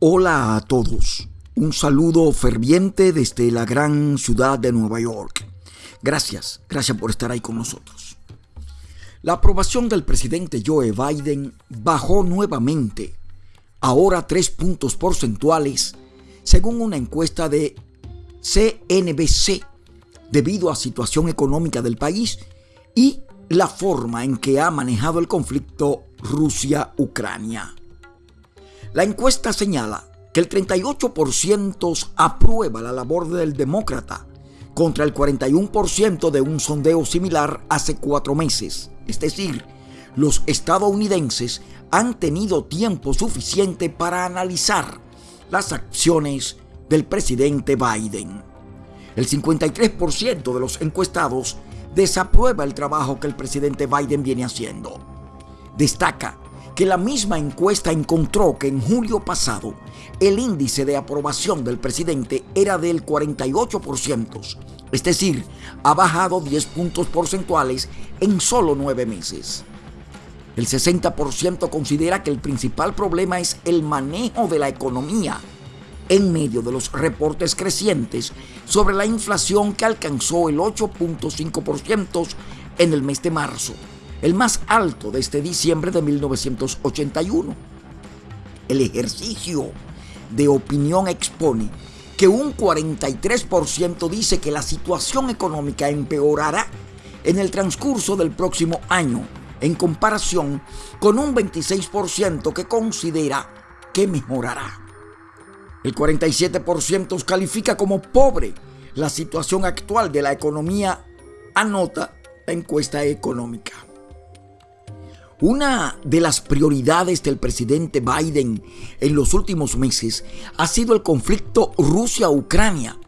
Hola a todos. Un saludo ferviente desde la gran ciudad de Nueva York. Gracias, gracias por estar ahí con nosotros. La aprobación del presidente Joe Biden bajó nuevamente, ahora tres puntos porcentuales, según una encuesta de CNBC, debido a situación económica del país y la forma en que ha manejado el conflicto Rusia-Ucrania. La encuesta señala que el 38% aprueba la labor del demócrata contra el 41% de un sondeo similar hace cuatro meses. Es decir, los estadounidenses han tenido tiempo suficiente para analizar las acciones del presidente Biden. El 53% de los encuestados desaprueba el trabajo que el presidente Biden viene haciendo. Destaca que la misma encuesta encontró que en julio pasado el índice de aprobación del presidente era del 48%, es decir, ha bajado 10 puntos porcentuales en solo nueve meses. El 60% considera que el principal problema es el manejo de la economía en medio de los reportes crecientes sobre la inflación que alcanzó el 8.5% en el mes de marzo el más alto desde diciembre de 1981. El ejercicio de opinión expone que un 43% dice que la situación económica empeorará en el transcurso del próximo año, en comparación con un 26% que considera que mejorará. El 47% califica como pobre la situación actual de la economía, anota la encuesta económica. Una de las prioridades del presidente Biden en los últimos meses ha sido el conflicto Rusia-Ucrania,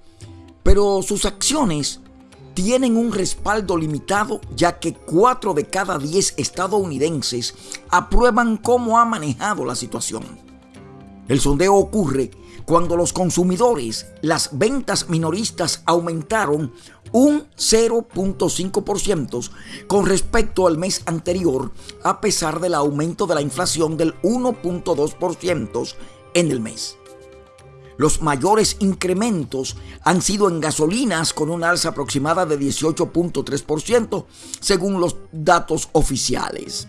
pero sus acciones tienen un respaldo limitado ya que 4 de cada 10 estadounidenses aprueban cómo ha manejado la situación. El sondeo ocurre cuando los consumidores, las ventas minoristas aumentaron un 0.5% con respecto al mes anterior, a pesar del aumento de la inflación del 1.2% en el mes. Los mayores incrementos han sido en gasolinas con una alza aproximada de 18.3% según los datos oficiales.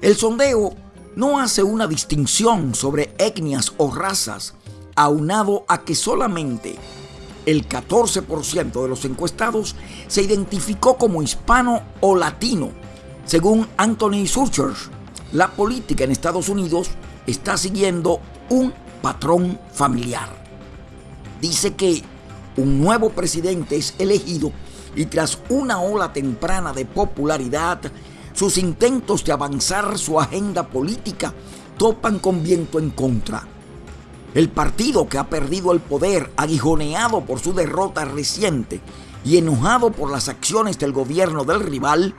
El sondeo no hace una distinción sobre etnias o razas, aunado a que solamente el 14% de los encuestados se identificó como hispano o latino. Según Anthony Surcher, la política en Estados Unidos está siguiendo un patrón familiar. Dice que un nuevo presidente es elegido y tras una ola temprana de popularidad, sus intentos de avanzar su agenda política topan con viento en contra. El partido que ha perdido el poder, aguijoneado por su derrota reciente y enojado por las acciones del gobierno del rival,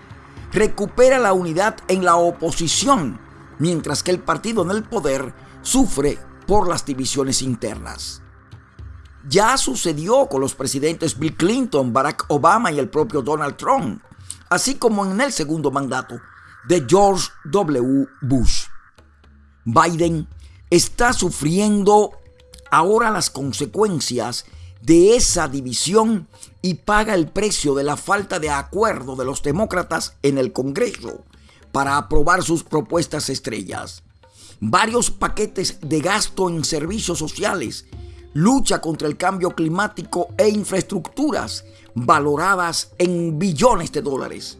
recupera la unidad en la oposición, mientras que el partido en el poder sufre por las divisiones internas. Ya sucedió con los presidentes Bill Clinton, Barack Obama y el propio Donald Trump, así como en el segundo mandato de George W. Bush. Biden está sufriendo ahora las consecuencias de esa división y paga el precio de la falta de acuerdo de los demócratas en el Congreso para aprobar sus propuestas estrellas. Varios paquetes de gasto en servicios sociales, lucha contra el cambio climático e infraestructuras valoradas en billones de dólares.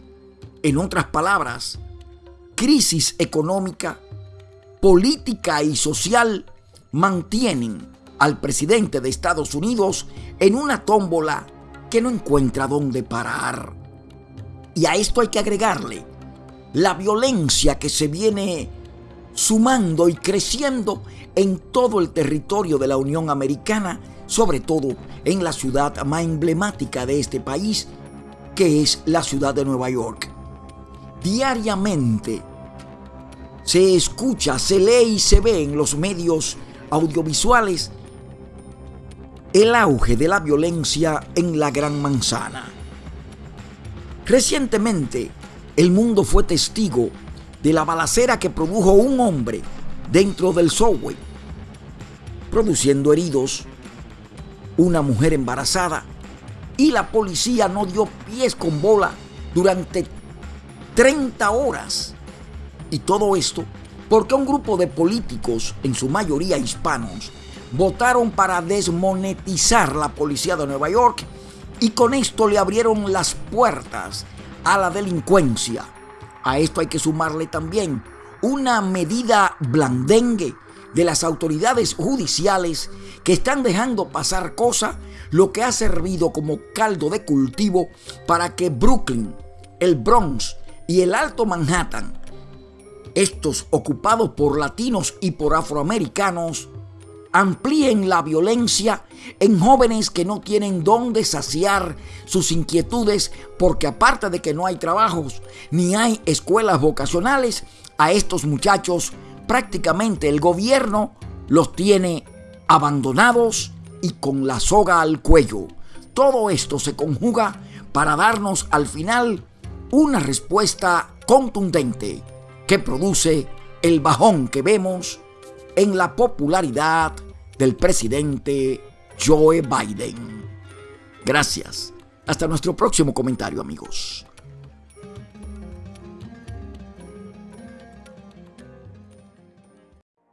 En otras palabras, crisis económica política y social mantienen al presidente de Estados Unidos en una tómbola que no encuentra dónde parar. Y a esto hay que agregarle la violencia que se viene sumando y creciendo en todo el territorio de la Unión Americana, sobre todo en la ciudad más emblemática de este país, que es la ciudad de Nueva York. Diariamente, se escucha, se lee y se ve en los medios audiovisuales el auge de la violencia en la Gran Manzana. Recientemente, el mundo fue testigo de la balacera que produjo un hombre dentro del subway. produciendo heridos, una mujer embarazada y la policía no dio pies con bola durante 30 horas. Y todo esto porque un grupo de políticos, en su mayoría hispanos, votaron para desmonetizar la policía de Nueva York y con esto le abrieron las puertas a la delincuencia. A esto hay que sumarle también una medida blandengue de las autoridades judiciales que están dejando pasar cosas, lo que ha servido como caldo de cultivo para que Brooklyn, el Bronx y el Alto Manhattan, estos ocupados por latinos y por afroamericanos, amplíen la violencia en jóvenes que no tienen dónde saciar sus inquietudes porque aparte de que no hay trabajos ni hay escuelas vocacionales, a estos muchachos prácticamente el gobierno los tiene abandonados y con la soga al cuello. Todo esto se conjuga para darnos al final una respuesta contundente que produce el bajón que vemos en la popularidad del presidente Joe Biden. Gracias. Hasta nuestro próximo comentario amigos.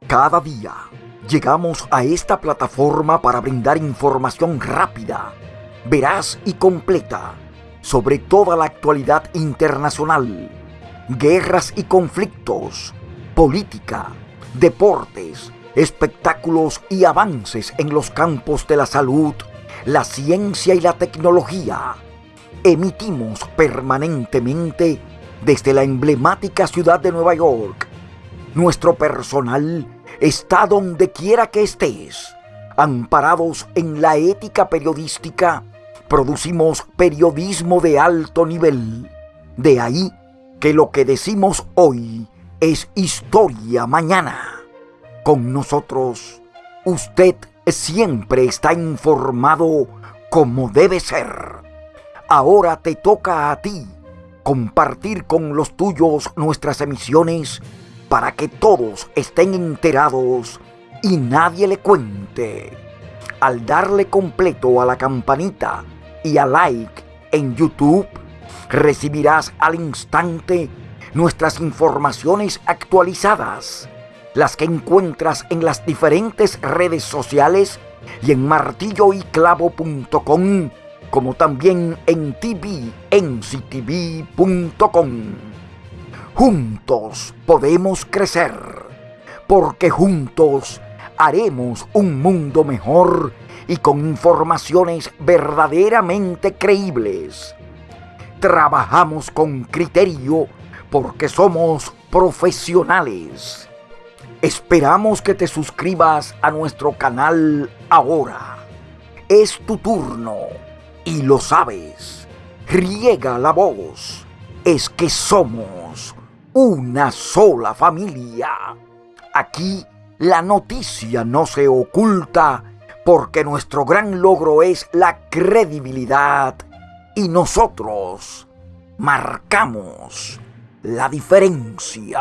Cada día llegamos a esta plataforma para brindar información rápida, veraz y completa sobre toda la actualidad internacional, guerras y conflictos, política, deportes, espectáculos y avances en los campos de la salud, la ciencia y la tecnología. Emitimos permanentemente desde la emblemática ciudad de Nueva York. Nuestro personal está donde quiera que estés. Amparados en la ética periodística, producimos periodismo de alto nivel. De ahí que lo que decimos hoy es historia mañana. Con nosotros, usted siempre está informado como debe ser. Ahora te toca a ti compartir con los tuyos nuestras emisiones para que todos estén enterados y nadie le cuente. Al darle completo a la campanita y a like en YouTube, recibirás al instante nuestras informaciones actualizadas las que encuentras en las diferentes redes sociales y en martilloyclavo.com, como también en tvnctv.com. Juntos podemos crecer, porque juntos haremos un mundo mejor y con informaciones verdaderamente creíbles. Trabajamos con criterio porque somos profesionales Esperamos que te suscribas a nuestro canal ahora. Es tu turno y lo sabes. Riega la voz. Es que somos una sola familia. Aquí la noticia no se oculta porque nuestro gran logro es la credibilidad y nosotros marcamos la diferencia.